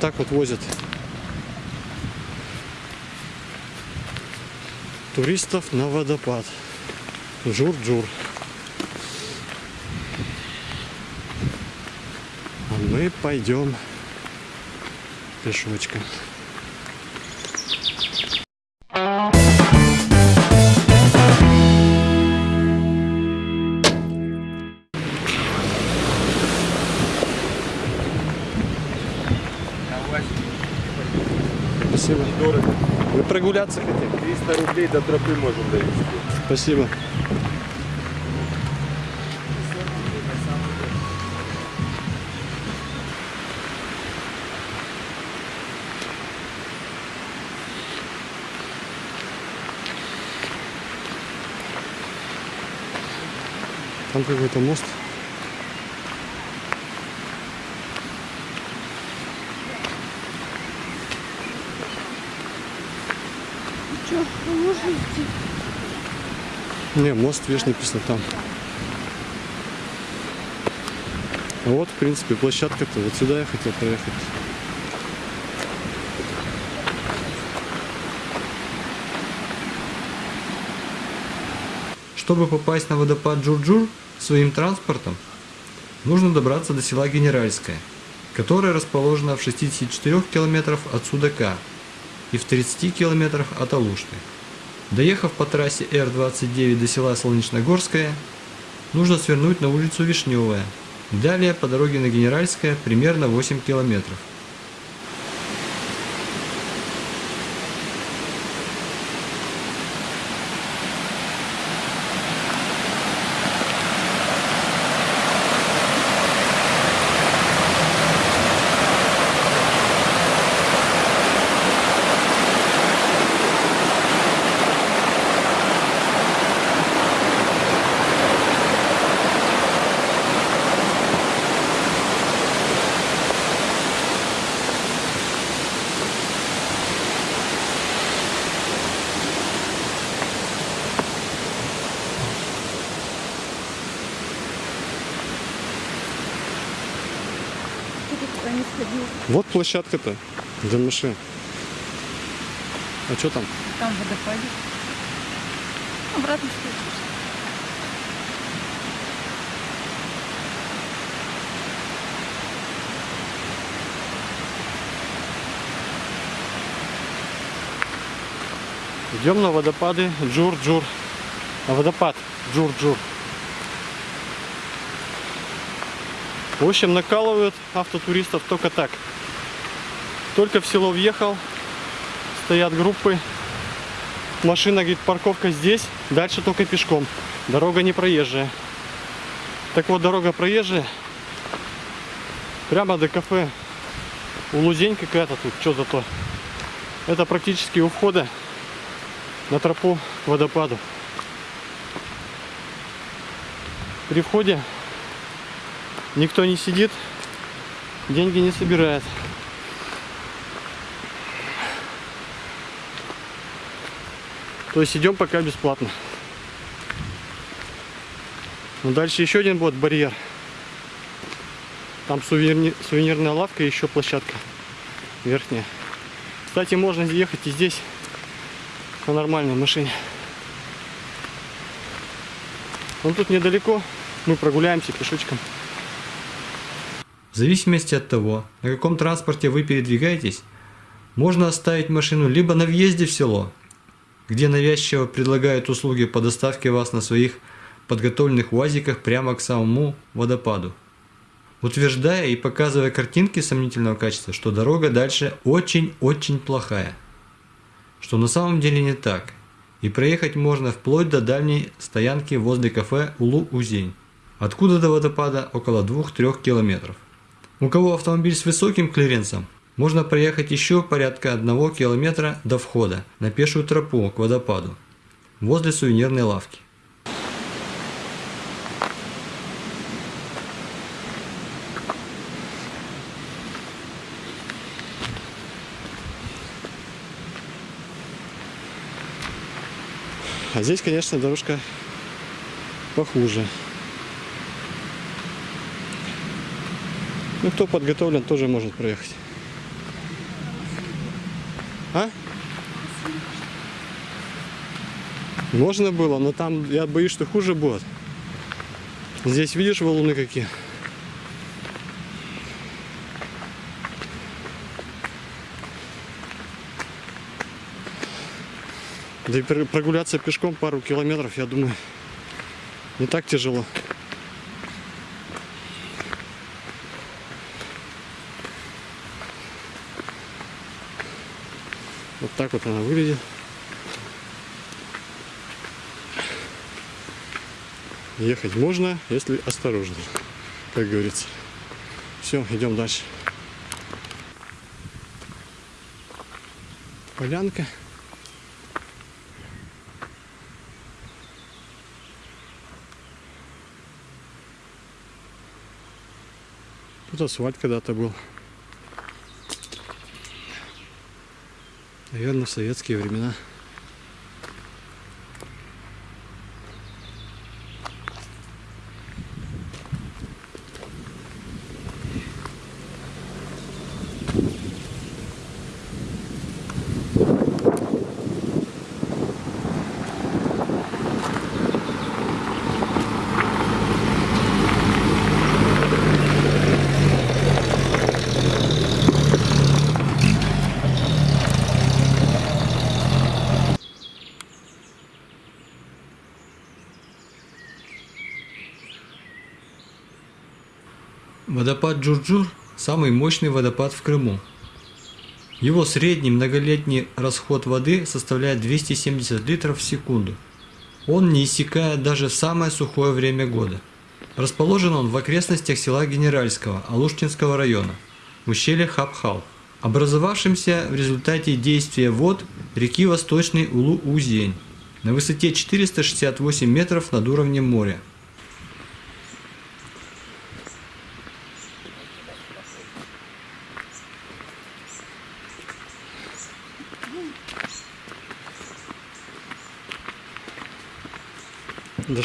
так вот возят туристов на водопад. Жур-джур. А мы пойдем пешочком. Вы прогуляться хотели? 300 рублей до тропы можем довести. Спасибо. Там какой-то мост. Не, мост, видишь, написано там. А вот, в принципе, площадка-то. Вот сюда я хотел проехать. Чтобы попасть на водопад Джурджур своим транспортом, нужно добраться до села Генеральское, которое расположено в 64 километрах от Судака и в 30 километрах от Алушты. Доехав по трассе Р-29 до села Солнечногорское, нужно свернуть на улицу Вишневая. Далее по дороге на Генеральское примерно 8 километров. Вот площадка-то для машин. А что там? Там водопадик. Обратно спустишься. Идем на водопады Джур-Джур. На водопад Джур-Джур. В общем, накалывают автотуристов только так. Только в село въехал, стоят группы. Машина, говорит, парковка здесь, дальше только пешком. Дорога не проезжая. Так вот, дорога проезжая. Прямо до кафе. Улузень какая-то тут, что за то. Это практически у входа на тропу к водопаду. При входе никто не сидит, деньги не собирает. То есть идем пока бесплатно. Но дальше еще один будет барьер. Там сувенирни- сувенирная лавка и еще площадка верхняя. Кстати, можно ехать и здесь на нормальной машине. Он тут недалеко, мы прогуляемся пешочком. В зависимости от того, на каком транспорте вы передвигаетесь, можно оставить машину либо на въезде в село, где навязчиво предлагают услуги по доставке вас на своих подготовленных УАЗиках прямо к самому водопаду, утверждая и показывая картинки сомнительного качества, что дорога дальше очень-очень плохая, что на самом деле не так, и проехать можно вплоть до дальней стоянки возле кафе Улу-Узень, откуда до водопада около 2-3 километров. У кого автомобиль с высоким клиренсом, можно проехать еще порядка одного километра до входа на пешую тропу к водопаду, возле сувенирной лавки. А здесь, конечно, дорожка похуже. Ну, кто подготовлен, тоже может проехать. Можно было, но там я боюсь, что хуже будет. Здесь видишь валуны какие? Да и пр- прогуляться пешком пару километров, я думаю, не так тяжело. Вот так вот она выглядит. Ехать можно, если осторожно, как говорится. Все, идем дальше. Полянка. Тут асфальт когда-то был. Наверное, в советские времена. Водопад Джурджур – самый мощный водопад в Крыму. Его средний многолетний расход воды составляет 270 литров в секунду. Он не иссякает даже в самое сухое время года. Расположен он в окрестностях села Генеральского Алуштинского района, в ущелье Хабхал, образовавшимся в результате действия вод реки Восточный Улу-Узень на высоте 468 метров над уровнем моря.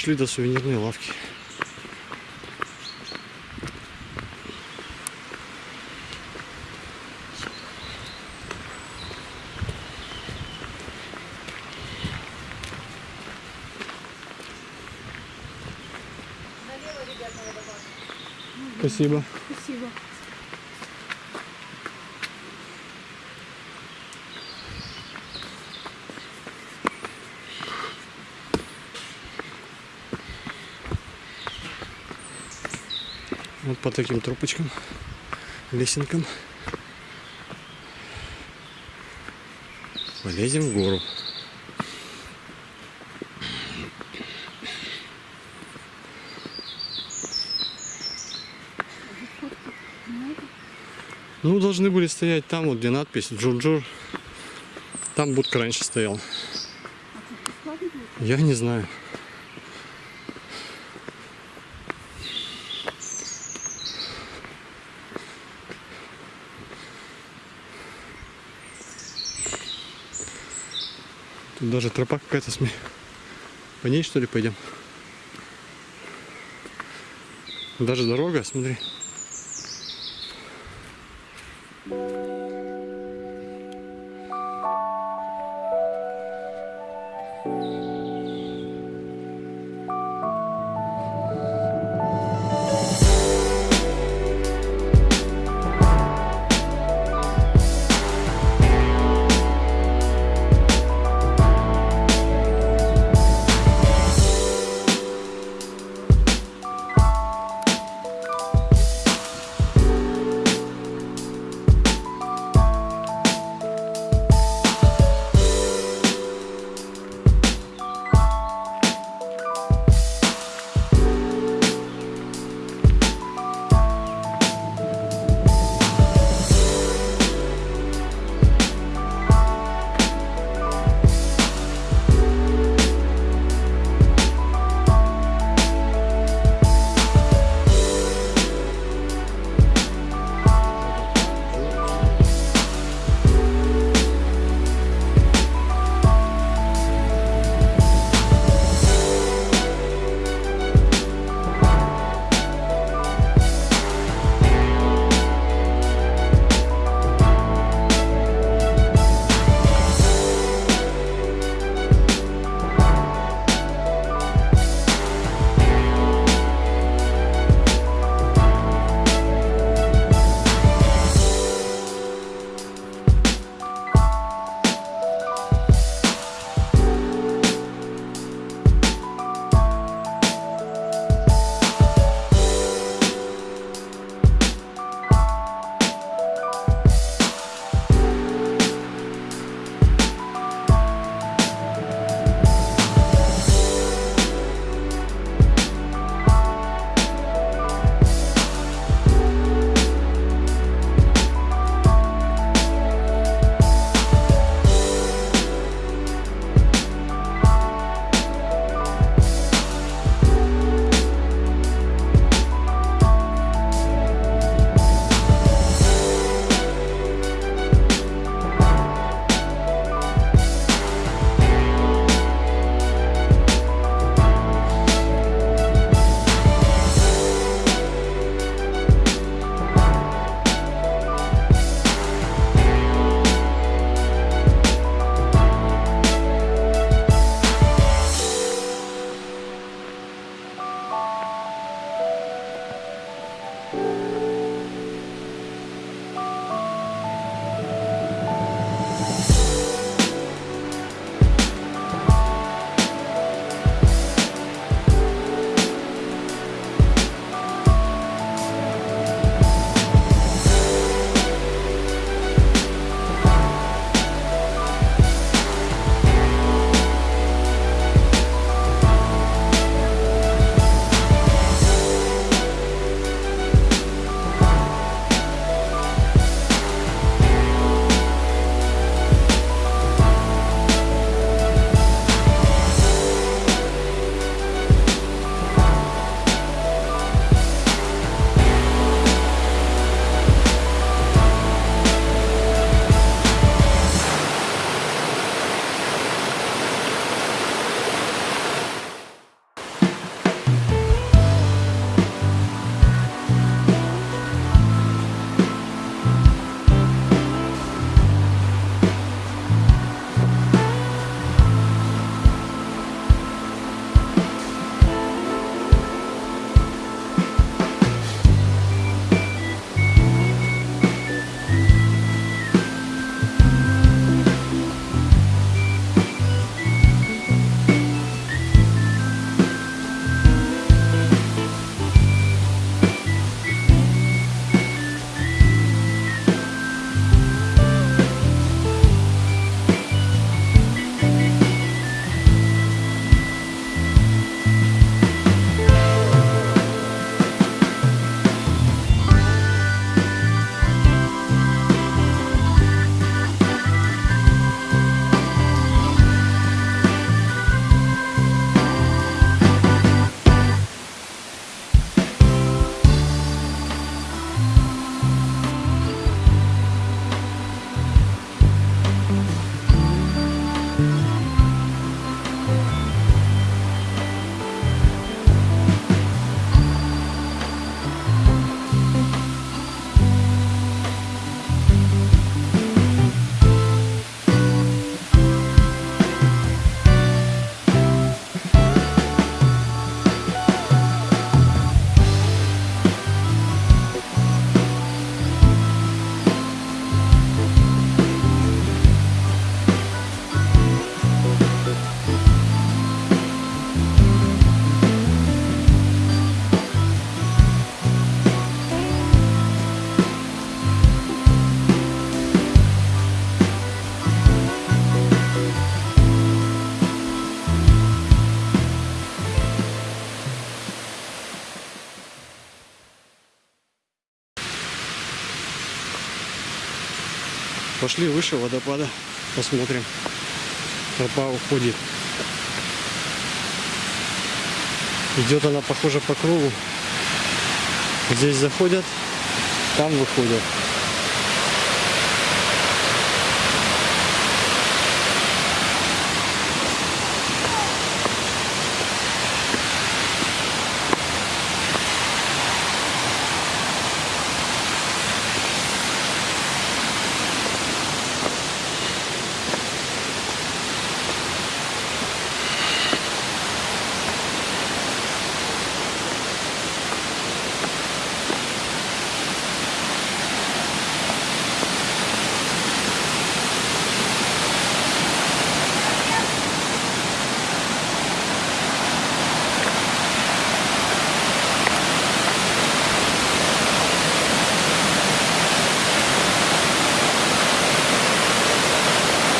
Дошли до сувенирной лавки. Спасибо. Спасибо. Вот по таким трубочкам, лесенкам. Полезем в гору. Ну, должны были стоять там, вот где надпись Джурджур. Там будка раньше стоял. Я не знаю. Даже тропа какая-то сме. По ней что ли пойдем? Даже дорога, смотри. Пошли выше водопада, посмотрим. Тропа уходит. Идет она, похоже, по кругу. Здесь заходят, там выходят.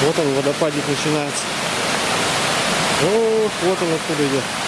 Вот он, водопадик начинается. Ох, вот он откуда идет.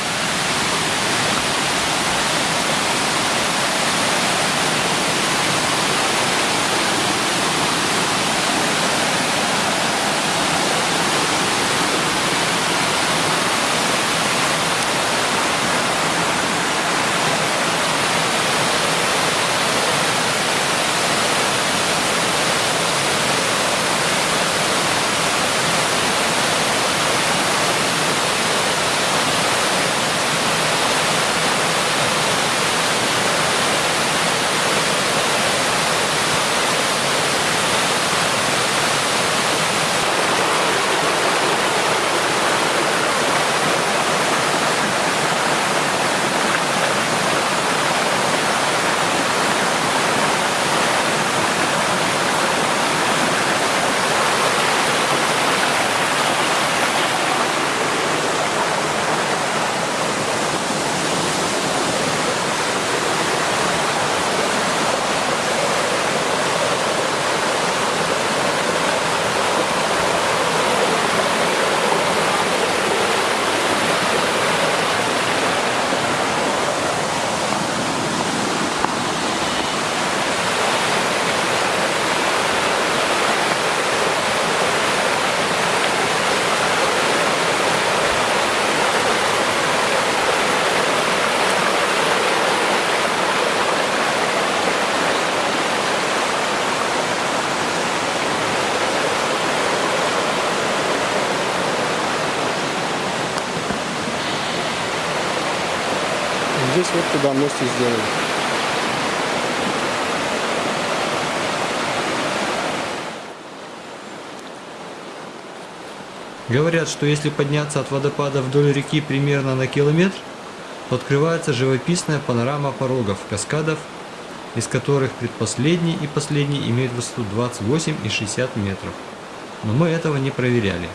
Туда мостик сделали. Говорят, что если подняться от водопада вдоль реки примерно на километр, то открывается живописная панорама порогов, каскадов, из которых предпоследний и последний имеют высоту 28 и 60 метров. Но мы этого не проверяли,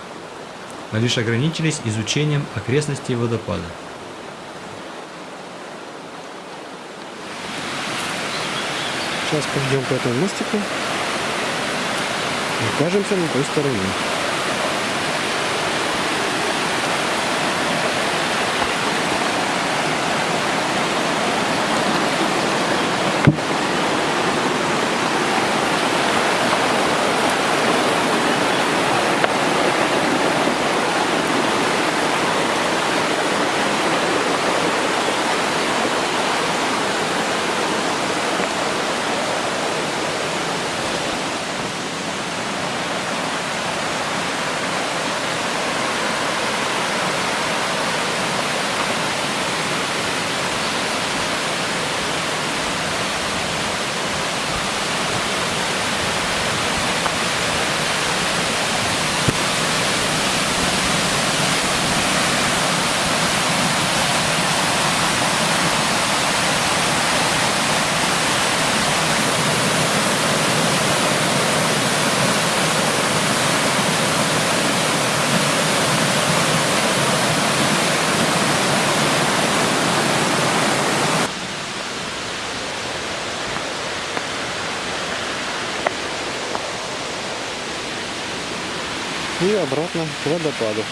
а лишь ограничились изучением окрестностей водопада. Сейчас пойдем по этому мостику. И окажемся на той стороне. И обратно к водопаду.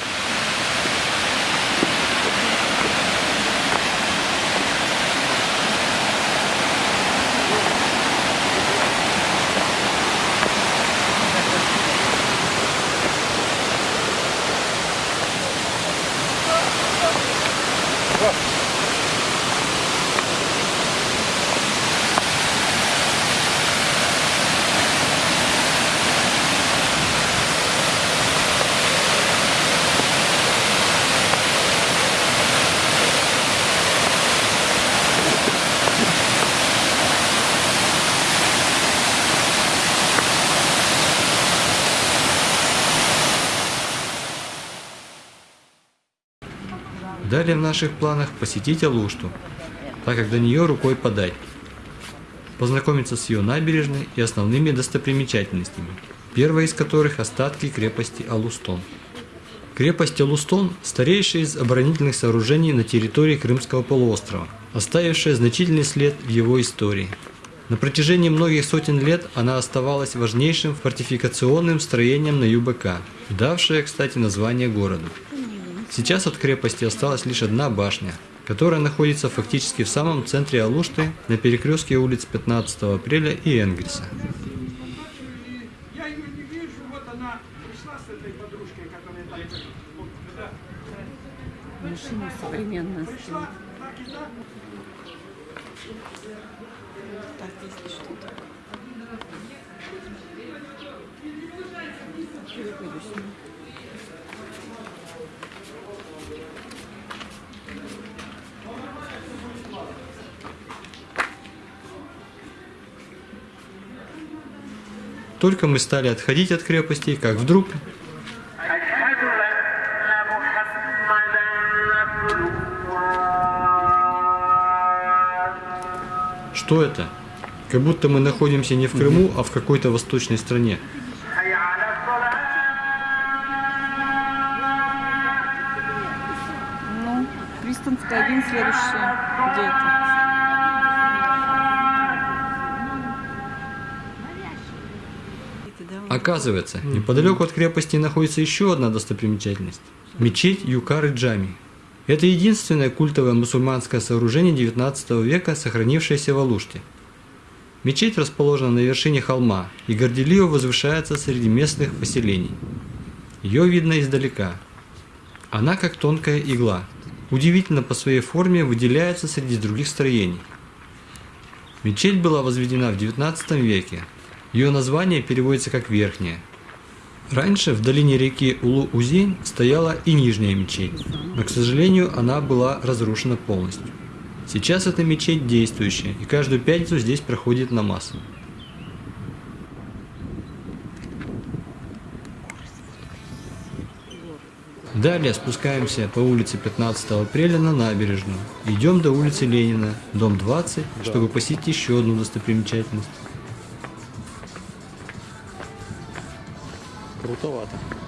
Далее в наших планах посетить Алушту, так как до нее рукой подать. Познакомиться с ее набережной и основными достопримечательностями, первая из которых остатки крепости Алустон. Крепость Алустон – старейшая из оборонительных сооружений на территории Крымского полуострова, оставившая значительный след в его истории. На протяжении многих сотен лет она оставалась важнейшим фортификационным строением на ЮБК, давшее, кстати, название городу. Сейчас от крепости осталась лишь одна башня, которая находится фактически в самом центре Алушты на перекрестке улиц 15 апреля и Энгельса. Машина. Так, если что-то. Только мы стали отходить от крепостей, как вдруг Что это? Как будто мы находимся не в Крыму, а в какой-то восточной стране. Ну, Кристенс, один следующий. Где это? Оказывается, неподалеку от крепости находится еще одна достопримечательность – мечеть Юкары Джами. Это единственное культовое мусульманское сооружение XIX века, сохранившееся в Алуште. Мечеть расположена на вершине холма и горделиво возвышается среди местных поселений. Ее видно издалека. Она как тонкая игла. Удивительно по своей форме выделяется среди других строений. Мечеть была возведена в XIX веке. Ее название переводится как «верхняя». Раньше в долине реки Улу-Узень стояла и нижняя мечеть, но, к сожалению, она была разрушена полностью. Сейчас эта мечеть действующая, и каждую пятницу здесь проходит намаз. Далее спускаемся по улице 15 апреля на набережную. Идем до улицы Ленина, дом 20, чтобы посетить еще одну достопримечательность. Крутовато.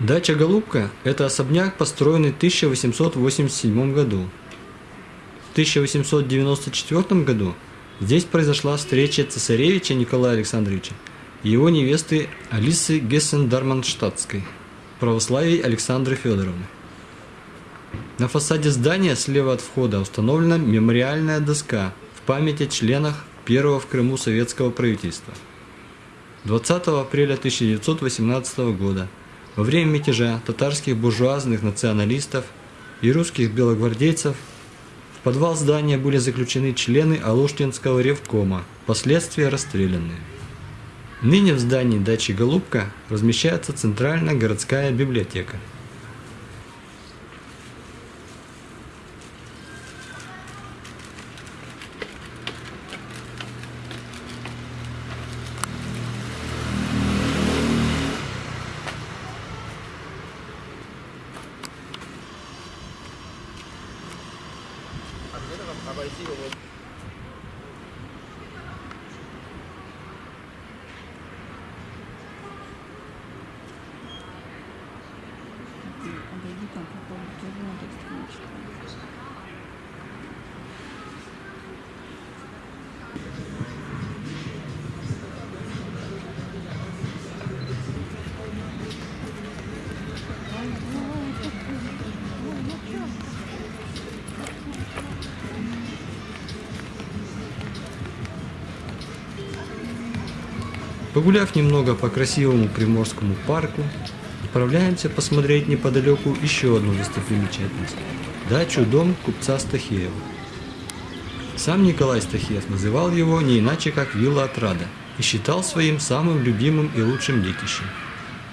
Дача Голубка – это особняк, построенный в 1887 году. В 1894 году здесь произошла встреча цесаревича Николая Александровича и его невесты Алисы Гессен-Дарманштадтской, православии Александры Федоровны. На фасаде здания слева от входа установлена мемориальная доска в память о членах первого в Крыму советского правительства. 20 апреля 1918 года во время мятежа татарских буржуазных националистов и русских белогвардейцев в подвал здания были заключены члены Алуштинского ревкома, впоследствии расстрелянные. Ныне в здании дачи Голубка размещается Центральная городская библиотека. Погуляв немного по красивому Приморскому парку, отправляемся посмотреть неподалеку еще одну достопримечательность – дачу-дом купца Стахеева. Сам Николай Стахеев называл его не иначе как «Вилла Отрада» и считал своим самым любимым и лучшим детищем.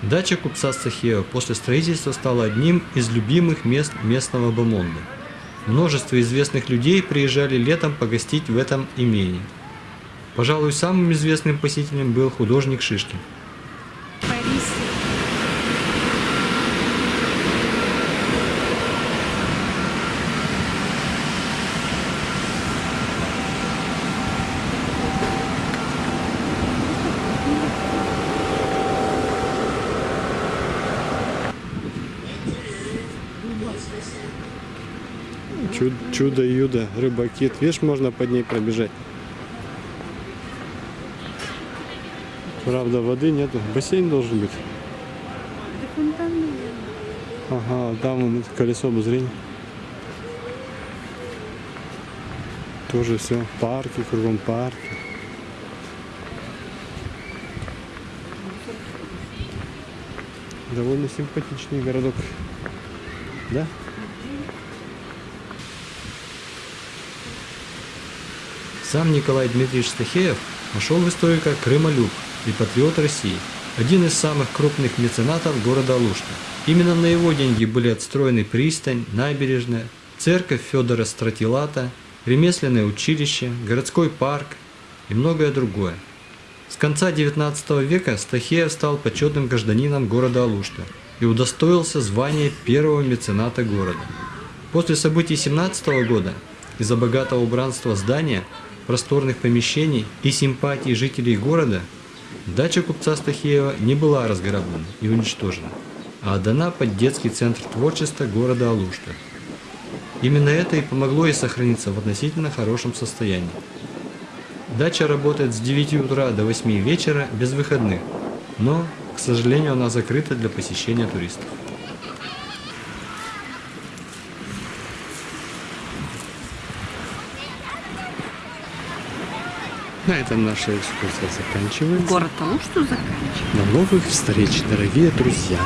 Дача купца Стахеева после строительства стала одним из любимых мест местного бомонда. Множество известных людей приезжали летом погостить в этом имении. Пожалуй, самым известным посетителем был художник Шишкин. Чудо-юдо, рыбакит. Видишь, можно под ней пробежать. Правда, воды нету. Бассейн должен быть. Это фонтан, наверное. Ага, там вон колесо обозрения. Тоже все. Парки, кругом парки. Довольно симпатичный городок. Да? Сам Николай Дмитриевич Стахеев вошел в историю как крымолюб и патриот России, один из самых крупных меценатов города Алушта. Именно на его деньги были отстроены пристань, набережная, церковь Федора Стратилата, ремесленное училище, городской парк и многое другое. С конца XIX века Стахеев стал почетным гражданином города Алушта и удостоился звания первого мецената города. После событий 17 года из-за богатого убранства здания, просторных помещений и симпатий жителей города, дача купца Стахеева не была разграблена и уничтожена, а отдана под детский центр творчества города Алушта. Именно это и помогло ей сохраниться в относительно хорошем состоянии. Дача работает с 9 утра до 8 вечера без выходных, но, к сожалению, она закрыта для посещения туристов. На этом наша экскурсия заканчивается. Город Алушту заканчивается. До новых встреч, дорогие друзья.